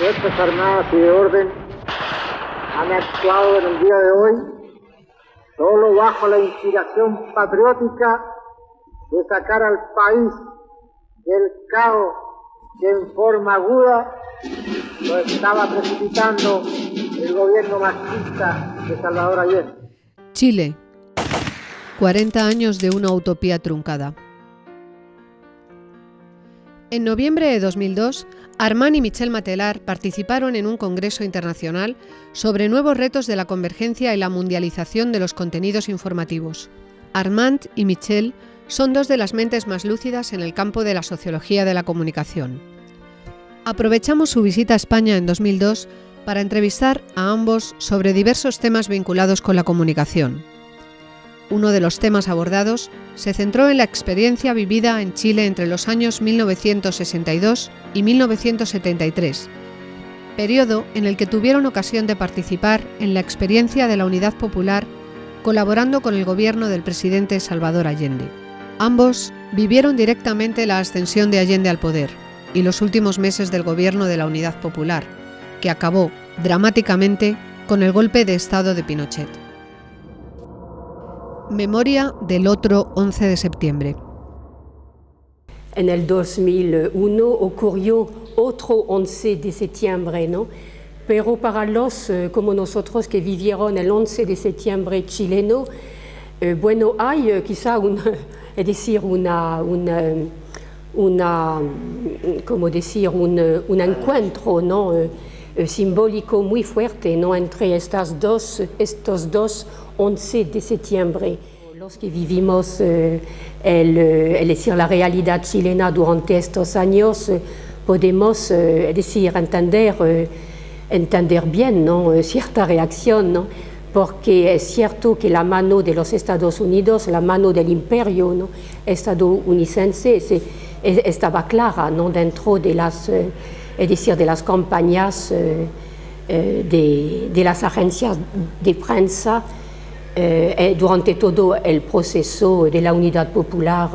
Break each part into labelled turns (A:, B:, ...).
A: Fuerzas Armadas y de Orden han actuado en el día de hoy solo bajo la inspiración patriótica de sacar al país del caos que en forma aguda lo estaba precipitando el gobierno machista de Salvador Allende.
B: Chile. 40 años de una utopía truncada. En noviembre de 2002, Armand y Michel Matelar participaron en un congreso internacional sobre nuevos retos de la convergencia y la mundialización de los contenidos informativos. Armand y Michel son dos de las mentes más lúcidas en el campo de la sociología de la comunicación. Aprovechamos su visita a España en 2002 para entrevistar a ambos sobre diversos temas vinculados con la comunicación. Uno de los temas abordados se centró en la experiencia vivida en Chile entre los años 1962 y 1973, periodo en el que tuvieron ocasión de participar en la experiencia de la Unidad Popular colaborando con el gobierno del presidente Salvador Allende. Ambos vivieron directamente la ascensión de Allende al poder y los últimos meses del gobierno de la Unidad Popular, que acabó dramáticamente con el golpe de Estado de Pinochet. Memoria del otro 11 de septiembre.
C: En el 2001 ocurrió otro 11 de septiembre, ¿no? Pero para los eh, como nosotros que vivieron el 11 de septiembre chileno, eh, bueno, hay eh, quizá un, es decir, una, una, una como decir, un, un encuentro, ¿no? Eh, simbólico muy fuerte ¿no? entre estas dos, estos dos 11 de septiembre. Los vivimos eh, el, eh, decir, la realidad chilena durante estos años, podemos decir, entender, entender bien ¿no? cierta reacción, ¿no? porque es cierto que la mano de los Estados Unidos, la mano del imperio ¿no? estadounidense estaba clara ¿no? dentro de las es decir, de las campañas eh, eh, de, de, las agencias de prensa eh, durante todo el proceso de la unidad popular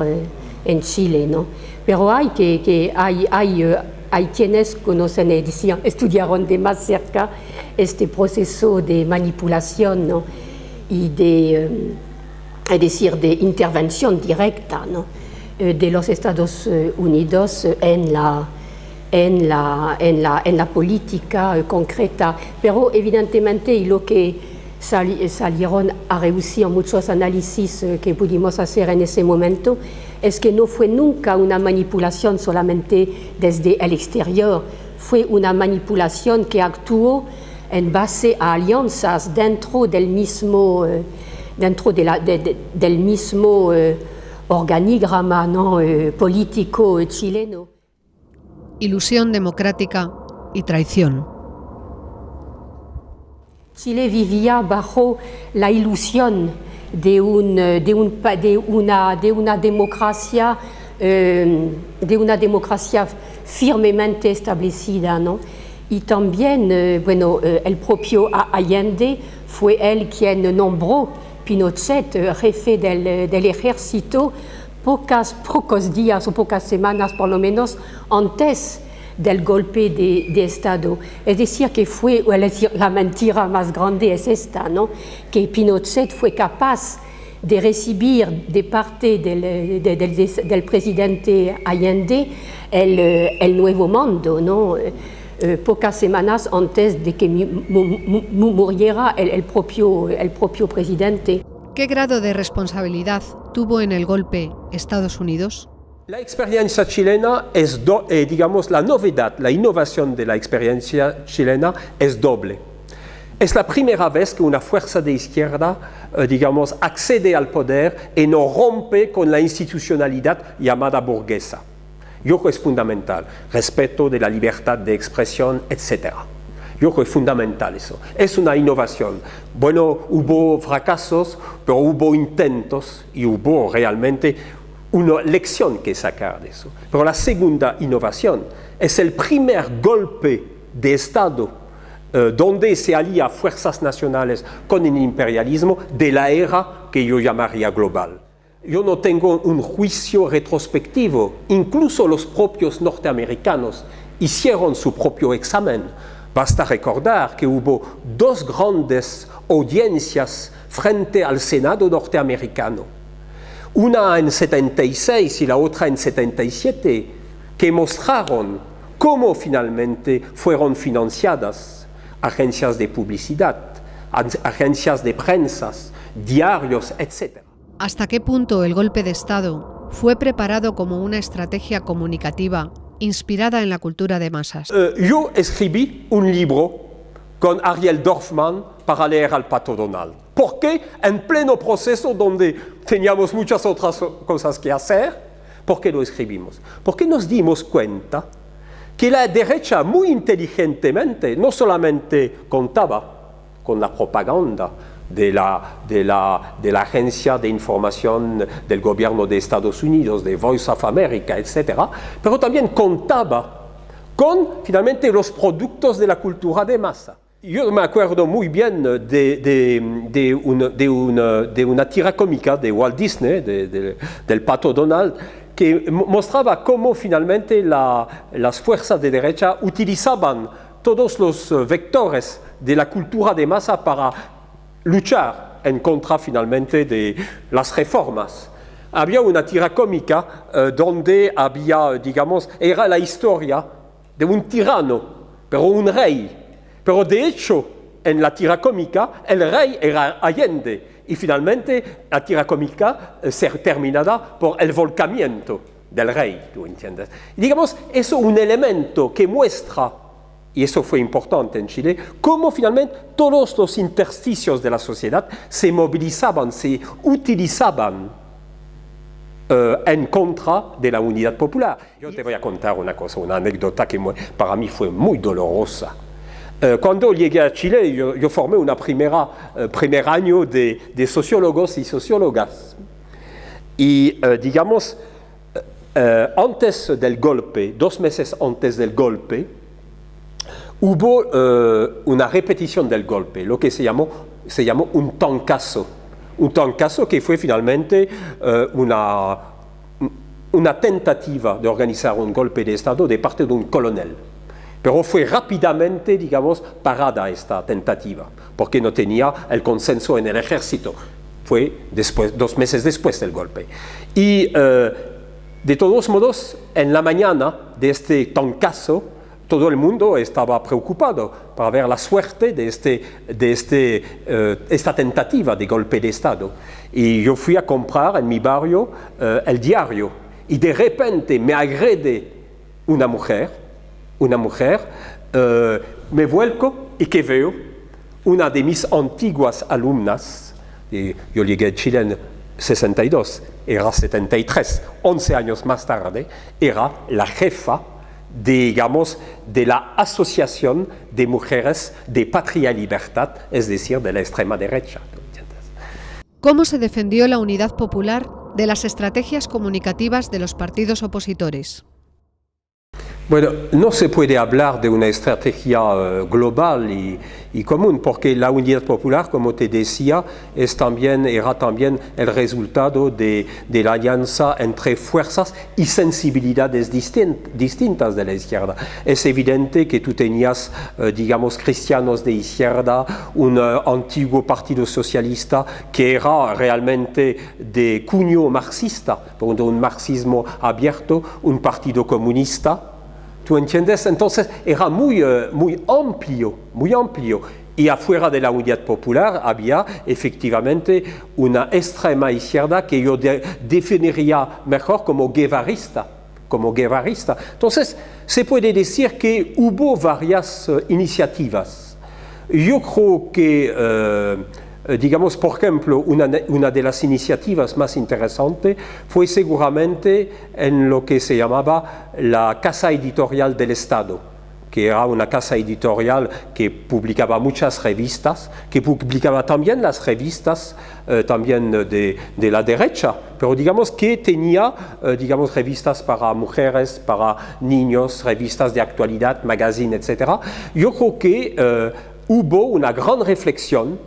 C: en Chile. ¿no? Pero hay, que, que hay, hay, hay quienes conocen, es decir, estudiaron de más cerca este proceso de manipulación ¿no? y de, es decir, de intervención directa ¿no? de los Estados Unidos en la en la, en la, en la política concreta, pero evidentemente y lo que salieron a reducir muchos análisis eh, que pudimos hacer en ese momento es que no fue nunca una manipulación solamente desde el exterior, fue una manipulación que actuó en base a alianzas dentro del mismo, eh, dentro de del mismo eh, organigrama ¿no? político chileno
B: ilusión democrática y traición.
C: Chile vivía bajo la ilusión de, un, de, un, de, una, de una, democracia, eh, de una democracia firmemente establecida. ¿no? Y también, eh, bueno, eh, el propio Allende fue él quien nombró Pinochet jefe del, del ejército pocas, pocos días o pocas semanas por lo menos antes del golpe de, Estado. Es decir, que fue, es decir, la mentira más grande es esta, ¿no? que Pinochet fue capaz de recibir de parte del, de, del, del presidente Allende el, el nuevo mando, ¿no? Eh, pocas semanas antes de que muriera el, el, propio, el propio presidente.
B: ¿Qué grado de responsabilidad tuvo en el golpe Estados Unidos?
D: La experiencia chilena es, eh, digamos, la novedad, la innovación de la experiencia chilena es doble. Es la primera vez que una fuerza de izquierda, eh, digamos, accede al poder y no rompe con la institucionalidad llamada burguesa. Yo creo que es fundamental, respeto de la libertad de expresión, etcétera. Yo creo que es fundamental eso. Es una innovación. Bueno, hubo fracasos, pero hubo intentos y hubo realmente una lección que sacar de eso. Pero la segunda innovación es el primer golpe de Estado eh, donde se alía fuerzas nacionales con el imperialismo de la era que yo llamaría global. Yo no tengo un juicio retrospectivo, incluso los propios norteamericanos hicieron su propio examen. Basta recordar que hubo dos grandes audiencias frente al Senado norteamericano, una en 76 y la otra en 77, que mostraron cómo finalmente fueron financiadas agencias de publicidad, agencias de prensa, diarios, etc.
B: ¿Hasta qué punto el golpe de Estado fue preparado como una estrategia comunicativa inspirada en la cultura de masas?
D: Eh, yo escribí un libro con Ariel Dorfman para leer al Pato Donald. ¿Por qué? En pleno proceso donde teníamos muchas otras cosas que hacer, ¿por qué lo escribimos? Porque nos dimos cuenta que la derecha muy inteligentemente no solamente contaba con la propaganda, de la, de, la, de la, agencia de información del gobierno de Estados Unidos, de Voice of America, etc., pero también contaba con finalmente los productos de la cultura de masa. Yo me acuerdo muy bien de, de, de, una, de una, tira cómica de Walt Disney, del pato Donald, que mostraba cómo finalmente la, las fuerzas de derecha utilizaban todos los vectores de la cultura de masa para luchar en contra finalmente de las reformas. Había una tira cómica eh, donde había, digamos, era la historia de un tirano, pero un rey. Pero de hecho, en la tira cómica, el rey era Allende. Y finalmente, la tira cómica eh, se terminada por el volcamiento del rey, ¿tú entiendes? Y digamos, eso es un elemento que muestra y eso fue importante en Chile, cómo finalmente todos los intersticios de la sociedad se movilizaban, se utilizaban eh, en contra de la unidad popular. Yo te voy a contar una cosa, una anécdota que para mí fue muy dolorosa. Eh, cuando llegué a Chile, yo, formé un uh, primer año de, de, sociólogos y sociólogas. Y digamos, antes del golpe, dos meses antes del golpe, hubo uh, una repetición del golpe, lo que se llamó, se llamó un tancazo. Un tancazo que fue finalmente uh, una, una tentativa de organizar un golpe de Estado de parte de un coronel. Pero fue rápidamente, digamos, parada esta tentativa, porque no tenía el consenso en el ejército. Fue después, dos meses después del golpe. Y uh, de todos modos, en la mañana de este tancazo, todo el mundo estaba preocupado para ver la suerte de, este, de este, uh, esta tentativa de golpe de Estado. Y yo fui a comprar en mi barrio uh, el diario y de repente me agrede una mujer, una mujer, uh, me vuelco y que veo una de mis antiguas alumnas, y yo llegué a Chile en 62, era 73, 11 años más tarde, era la jefa digamos, de la Asociación de Mujeres de Patria y Libertad, es decir, de la extrema derecha.
B: ¿Cómo se defendió la unidad popular de las estrategias comunicativas de los partidos opositores?
D: Bueno, no se puede hablar de una estrategia uh, global y, y, común, porque la unidad popular, como te decía, es también, era también el resultado de, la alianza entre fuerzas y sensibilidades distint, distintas de la izquierda. Es evidente que tú tenías, uh, digamos, cristianos de izquierda, un uh, antiguo partido socialista que era realmente de cuño marxista, un marxismo abierto, un partido comunista, ¿Tú entiendes? Entonces era muy, uh, muy amplio, muy amplio. Y afuera de la unidad popular había efectivamente una extrema izquierda que yo de definiría mejor como guevarista. Como guevarista. Entonces, se puede decir que hubo varias uh, iniciativas. Yo creo que eh, digamos, por ejemplo, una, una, de las iniciativas más interesantes fue seguramente en lo que se llamaba la Casa Editorial del Estado, que era una casa editorial que publicaba muchas revistas, que publicaba también las revistas eh, también de, de, la derecha, pero digamos que tenía, eh, digamos, revistas para mujeres, para niños, revistas de actualidad, magazine, etc. Yo creo que eh, hubo una gran reflexión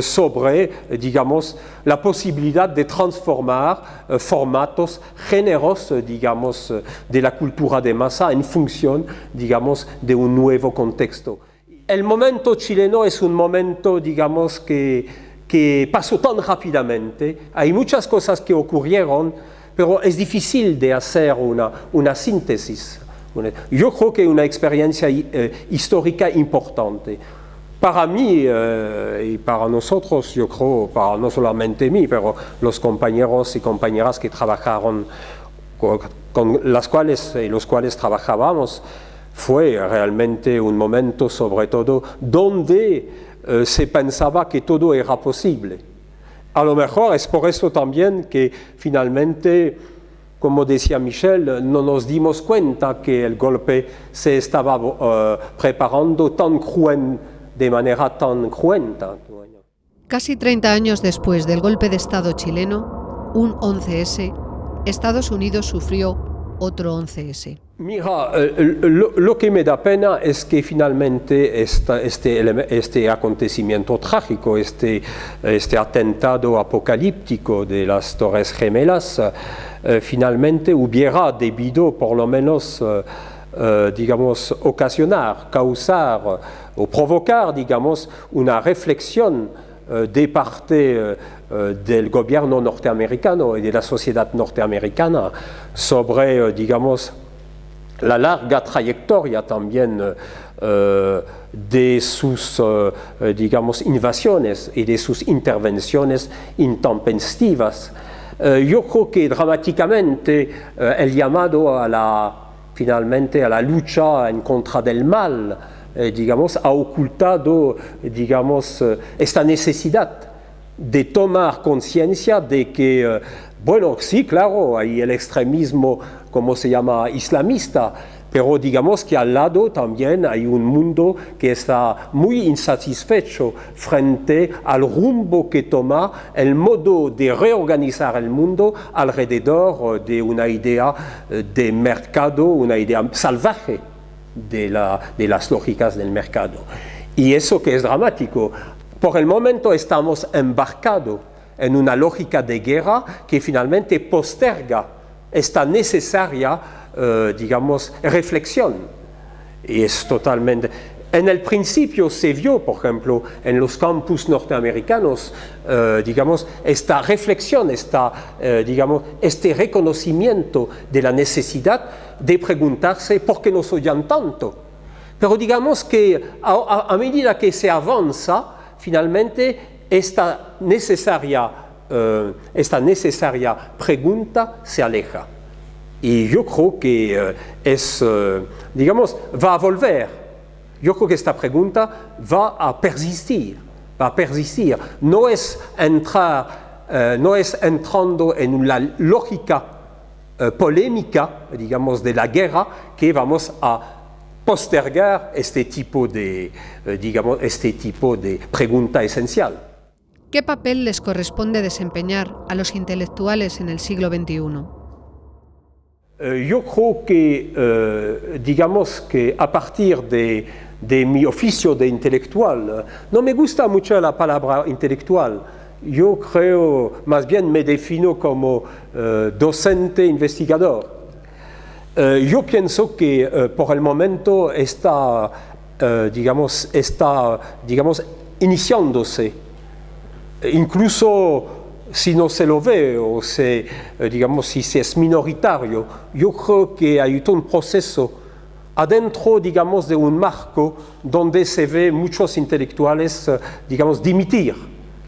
D: sobre, digamos, la posibilidad de transformar formatos generosos, digamos, de la cultura de masa en función, digamos, de un nuevo contexto. El momento chileno es un momento, digamos, que, que pasó tan rápidamente. Hay muchas cosas que ocurrieron, pero es difícil de hacer una, una síntesis. Yo creo que es una experiencia eh, histórica importante. Para mí eh, y para nosotros, yo creo, para no solamente mí, pero los compañeros y compañeras que trabajaron, con, con las cuales y los cuales trabajábamos, fue realmente un momento, sobre todo, donde eh, se pensaba que todo era posible. A lo mejor es por eso también que finalmente, como decía Michel, no nos dimos cuenta que el golpe se estaba uh, preparando tan cruen, de manera tan cruenta.
B: Casi 30 años después del golpe de Estado chileno, un 11S, Estados Unidos sufrió otro 11S.
D: Mira, eh, lo, lo, que me da pena es que finalmente esta, este, este, acontecimiento trágico, este, este, atentado apocalíptico de las Torres Gemelas, eh, finalmente hubiera debido por lo menos, eh, eh, digamos, ocasionar, causar o provocar, digamos, una reflexión eh, de parte eh, del gobierno norteamericano y de la sociedad norteamericana sobre, digamos, la larga trayectoria también eh, de sus, eh, digamos, invasiones y de sus intervenciones intempestivas. Eh, yo creo que dramáticamente eh, el llamado a la, finalmente a la lucha en contra del mal, eh, digamos, ha ocultado, digamos, esta necesidad de tomar conciencia de que, bueno, sí, claro, hay el extremismo como se llama islamista, pero digamos que al lado también hay un mundo que está muy insatisfecho frente al rumbo que toma el modo de reorganizar el mundo alrededor de una idea de mercado, una idea salvaje de, la, de las lógicas del mercado. Y eso que es dramático. Por el momento estamos embarcados en una lógica de guerra que finalmente posterga esta necesaria, eh, digamos, reflexión. Y es totalmente... En el principio se vio, por ejemplo, en los campus norteamericanos, eh, digamos, esta reflexión, esta, eh, digamos, este reconocimiento de la necesidad de preguntarse por qué nos oyen tanto. Pero digamos que a, medida que se avanza, finalmente, esta necesaria eh, esta necesaria pregunta se aleja. Y yo creo que eh, es, eh, digamos, va a volver. Yo creo que esta pregunta va a persistir, va a persistir. No es entrar, no es entrando en una lógica polémica, digamos, de la guerra que vamos a postergar este tipo de, eh, digamos, este tipo de pregunta esencial.
B: ¿Qué papel les corresponde desempeñar a los intelectuales en el siglo XXI?
D: Eh, yo creo que, eh, digamos que a partir de, de, mi oficio de intelectual, no me gusta mucho la palabra intelectual, yo creo, más bien me defino como eh, docente investigador. Eh, yo pienso que eh, por el momento está, digamos, está, digamos, iniciándose incluso si no se lo ve o se, digamos, si es minoritario, yo creo que hay todo un proceso adentro, digamos, de un marco donde se ve muchos intelectuales, digamos, dimitir,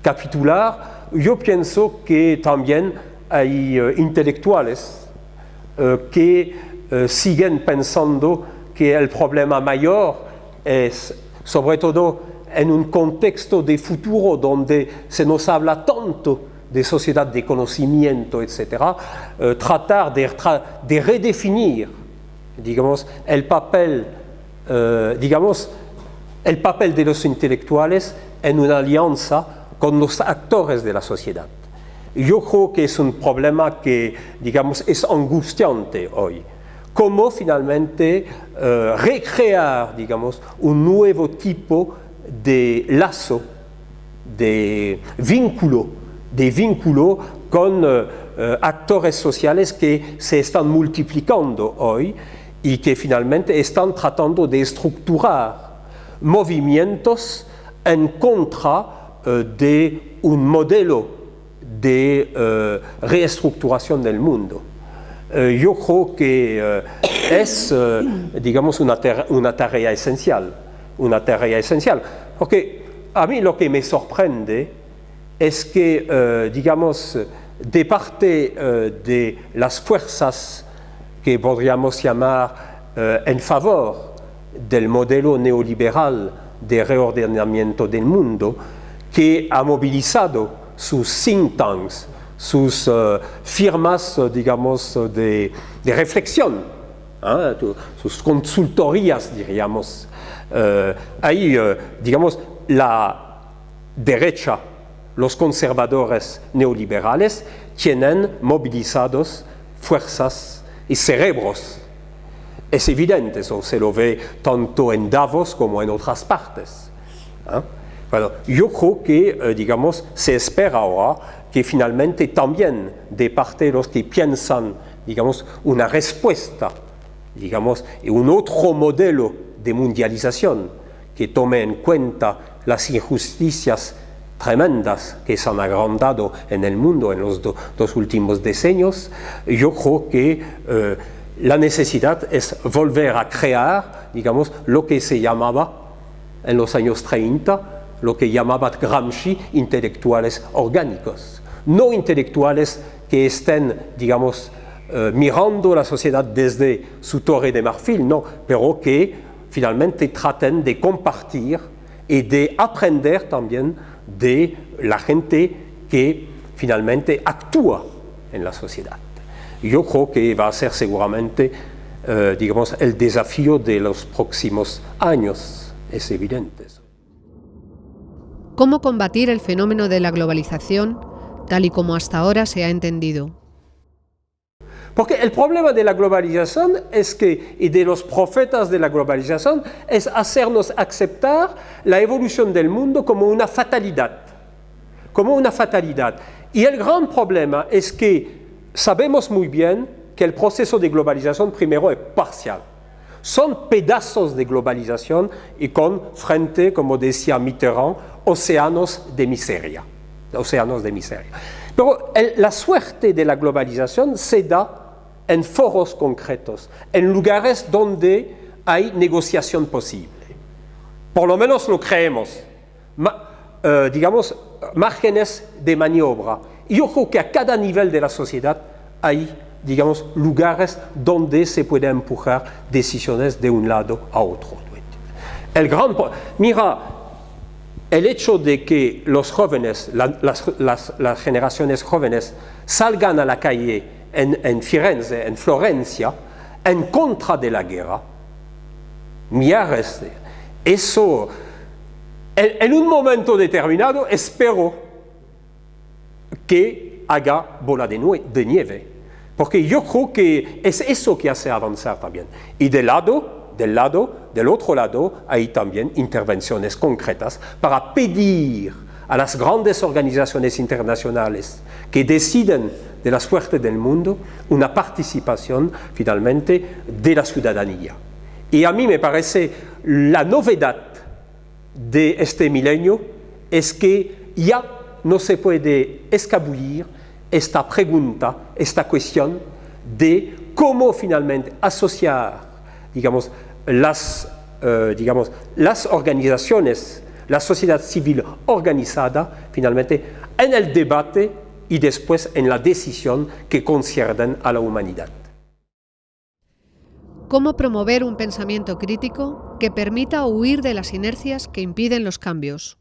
D: capitular. Yo pienso que también hay uh, intelectuales uh, que uh, siguen pensando que el problema mayor es, sobre todo, en un contexto de futuro donde se nos habla tanto de sociedad de conocimiento, etc., eh, tratar de, redefinir, digamos, el papel, eh, digamos, el papel de los intelectuales en una alianza con los actores de la sociedad. Yo creo que es un problema que, digamos, es angustiante hoy. Cómo finalmente eh, recrear, digamos, un nuevo tipo de lazo de vínculo, de vínculo con eh, eh, actores sociales que se están multiplicando hoy y que finalmente están tratando de estructurar movimientos en contra de un modelo de reestructuración del mundo. yo creo que es, digamos, una, una tarea esencial, una tarea esencial, a lo que me sorprende es que, eh, digamos, de parte eh, de las fuerzas que podríamos llamar eh, en favor del modelo neoliberal de reordenamiento del mundo, que ha movilizado sus think tanks, sus firmas, digamos, de, de reflexión, ¿eh? sus consultorías, diríamos. ahí, digamos, la derecha, los conservadores neoliberales, tienen movilizados fuerzas y cerebros. Es evidente, eso se lo ve tanto en Davos como en otras partes. ¿eh? Yo creo que, eh, digamos, se espera ahora que finalmente también de parte de los que piensan, digamos, una respuesta, digamos, y un otro modelo de mundialización que tome en cuenta las injusticias tremendas que se han agrandado en el mundo en los dos últimos decenios, yo creo que eh, la necesidad es volver a crear, digamos, lo que se llamaba en los años 30, lo que llamaba Gramsci intelectuales orgánicos. No intelectuales que estén, digamos, eh, mirando la sociedad desde su torre de marfil, no, pero que finalmente traten de compartir y de aprender también de la gente que finalmente actúa en la sociedad. Yo creo que va a ser seguramente, eh, digamos, el desafío de los próximos años, es evidente.
B: ¿Cómo combatir el fenómeno de la globalización tal y como hasta ahora se ha entendido?
D: Porque el problema de la globalización es que, y de los profetas de la globalización, es hacernos aceptar la evolución del mundo como una fatalidad. Como una fatalidad. Y el gran problema es que sabemos muy bien que el proceso de globalización primero es parcial. Son pedazos de globalización y con frente, como decía Mitterrand, océanos de miseria. Océanos de miseria. Pero la suerte de la globalización se da en foros concretos, en lugares donde hay negociación posible. Por lo menos lo creemos. Eh, digamos, márgenes de maniobra. Y creo que a cada nivel de la sociedad hay, digamos, lugares donde se pueden empujar decisiones de un lado a otro. El gran, mira, el hecho de que los jóvenes, las generaciones jóvenes salgan a la calle en, Firenze, en Florencia, en contra de la guerra, Miares, eso, en, un momento determinado, espero que haga bola de, de nieve, porque yo creo que es eso que hace avanzar también. Y del lado, del lado, del otro lado, hay también intervenciones concretas para pedir a las grandes organizaciones internacionales que deciden de la suerte del mundo una participación finalmente de la ciudadanía. Y a mí me parece la novedad de este milenio es que ya no se puede escabullir esta pregunta, esta cuestión de cómo finalmente asociar, digamos, las, eh, digamos, las organizaciones, la sociedad civil organizada, finalmente, en el debate y después en la decisión que conciernen a la humanidad.
B: ¿Cómo promover un pensamiento crítico que permita huir de las inercias que impiden los cambios?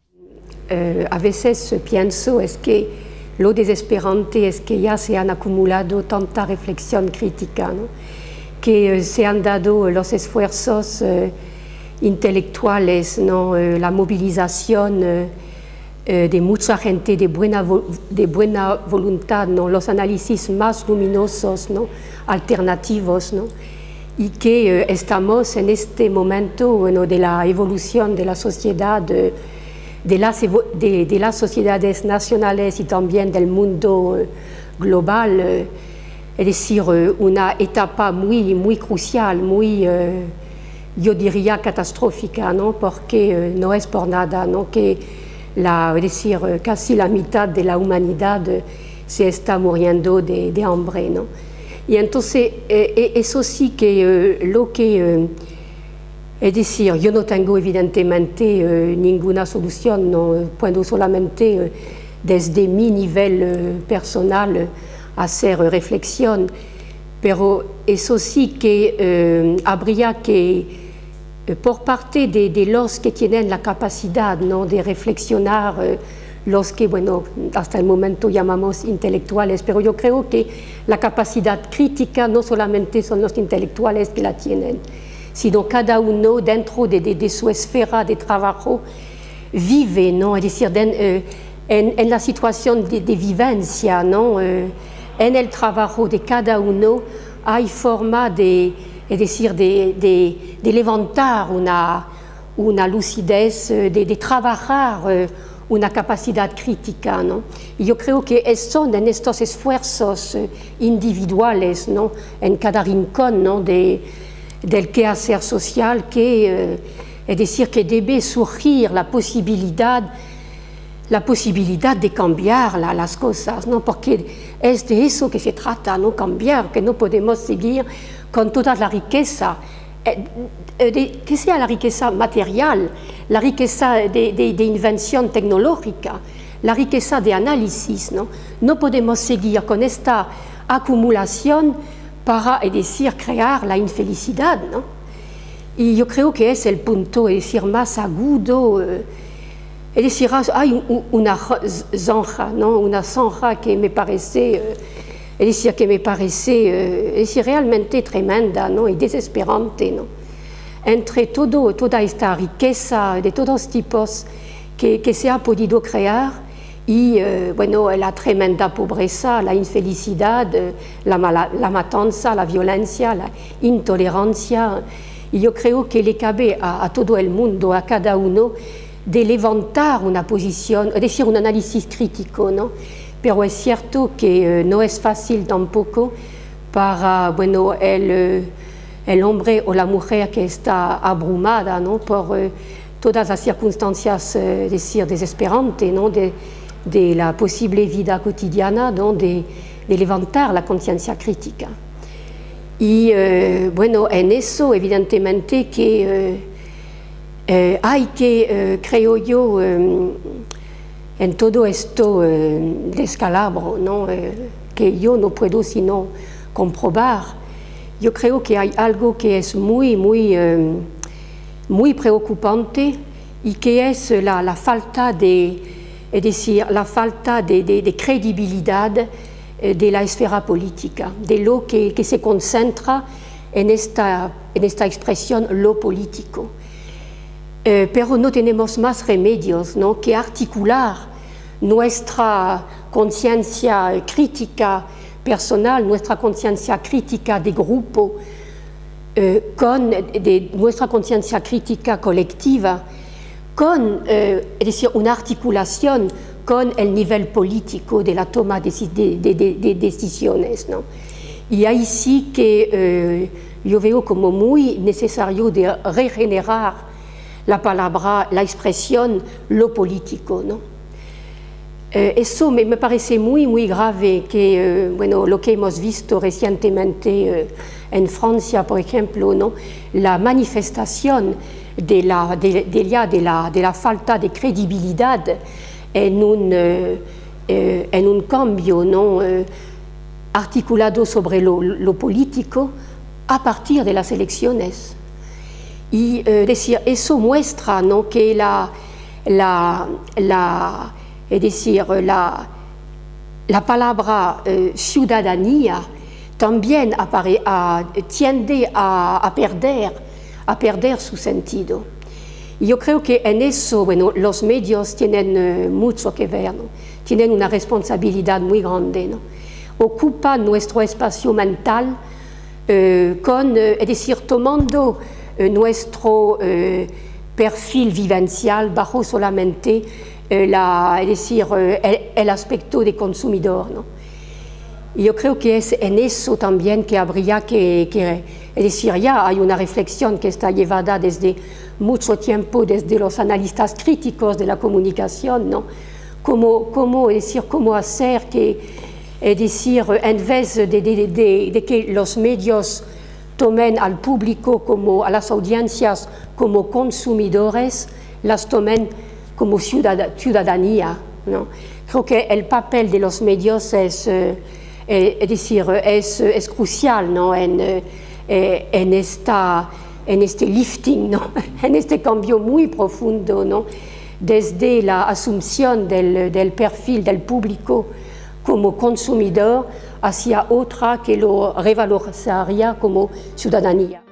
C: Eh, a veces pienso es que lo desesperante es que ya se han acumulado tanta reflexión crítica, que eh, se han dado los esfuerzos eh, intelectuales, ¿no? la movilización eh, de mucha gente de buena, de buena voluntad, ¿no? los análisis más luminosos, ¿no? alternativos, ¿no? y que eh, estamos en este momento bueno, de la evolución de la sociedad, de las, de, de las sociedades nacionales y también del mundo eh, global, eh, es decir, eh, una etapa muy, muy crucial, muy, yo diría, catastrófica, porque no es por nada que la, decir, casi la mitad de la humanidad se está muriendo de, de hambre. Y entonces, eso sí que lo que es decir, yo no tengo evidentemente eh, ninguna solución, no puedo solamente eh, desde mi nivel eh, personal hacer reflexión, pero eso sí que habría que, por parte de, de, los que tienen la capacidad ¿no? de reflexionar, los que, bueno, hasta el momento llamamos intelectuales, pero yo creo que la capacidad crítica no solamente son los intelectuales que la tienen, sino cada uno dentro de, de, de su esfera de trabajo vive, ¿no? es decir, eh, en, la situación de, de vivencia. Eh, en el trabajo de cada uno hay forma de, decir, de, de, de levantar una, una lucidez, de, de trabajar eh, una capacidad crítica. ¿no? Y yo creo que son en estos esfuerzos eh, individuales, ¿no? en cada rincón ¿no? de, del quehacer social que, eh, decir, que debe surgir la posibilidad, la posibilidad de cambiar la, las cosas, ¿no? porque es de eso que se trata, ¿no? cambiar, que no podemos seguir con toda la riqueza, eh, eh, que sea la riqueza material, la riqueza de, de, de invención tecnológica, la riqueza de análisis, ¿no? no podemos seguir con esta acumulación para, es decir, crear la infelicidad, ¿no? Y yo creo que es el punto, es decir, más agudo, eh, es decir, hay una zanja, ¿no? Una zanja que me parece, es que me parece, es realmente tremenda, ¿no? Y desesperante, ¿no? Entre todo, toda esta riqueza de todos tipos que, que se ha podido crear, y eh, bueno, la tremenda pobreza, la infelicidad, la, mala, la, matanza, la violencia, la intolerancia. Y yo creo que le cabe a, a, todo el mundo, a cada uno, de levantar una posición, es decir, un análisis crítico, ¿no? Pero es cierto que eh, no es fácil tampoco para, bueno, el, eh, el, hombre o la mujer que está abrumada, ¿no? Por eh, todas las circunstancias, es decir, desesperantes, ¿no? De, de la posible vida cotidiana, ¿no? de, de levantar la conciencia crítica. Y eh, bueno, en eso evidentemente que eh, eh, hay que, eh, creo yo, eh, en todo esto descalabro, ¿no? que yo no puedo sino comprobar, yo creo que hay algo que es muy, muy, muy preocupante y que es la, falta de decir, la falta de, credibilidad eh, de la esfera política, de lo que, que se concentra en esta, en esta, expresión lo político. Eh, pero no tenemos más remedios ¿no? que articular nuestra conciencia crítica personal, nuestra conciencia crítica de grupo, eh, con de, nuestra conciencia crítica colectiva con, eh, es decir, una articulación con el nivel político de la toma de, de, de, de decisiones. ¿no? Y ahí sí que eh, yo veo como muy necesario de regenerar la palabra, la expresión, lo político. ¿no? Eh, eso me, me, parece muy, grave que, eh, bueno, lo que hemos visto recientemente eh, en Francia, por ejemplo, ¿no? la manifestación de la, de, de, la, de falta de credibilidad en un, eh, eh, en un cambio ¿no? Articulado sobre lo, lo, político a partir de las elecciones. Y decir, eso muestra ¿no? que la, la, la, es decir, la, la palabra ciudadanía también apare, a, tiende a, a perder a perder su sentido. Yo creo que en eso, bueno, los medios tienen uh, mucho que ver, ¿no? tienen una responsabilidad muy grande. ¿no? Ocupan nuestro espacio mental uh, con, es decir, tomando nuestro, perfil vivencial bajo solamente eh, eh, el, aspecto de consumidor. yo creo que es en eso también que habría que, decir, ya hay una reflexión que está llevada desde mucho tiempo desde los analistas críticos de la comunicación, ¿no? Cómo, cómo, decir, cómo hacer que, decir, en vez de que los medios tomen al público, como a las audiencias, como consumidores, las tomen como ciudadanía. ¿no? Creo que el papel de los medios es, eh, es decir, es, es crucial ¿no? en, eh, en, esta, en este lifting, ¿no? en este cambio muy profundo, ¿no? desde la asunción del, del perfil del público como consumidor hacia otra que lo revalorizaría como ciudadanía.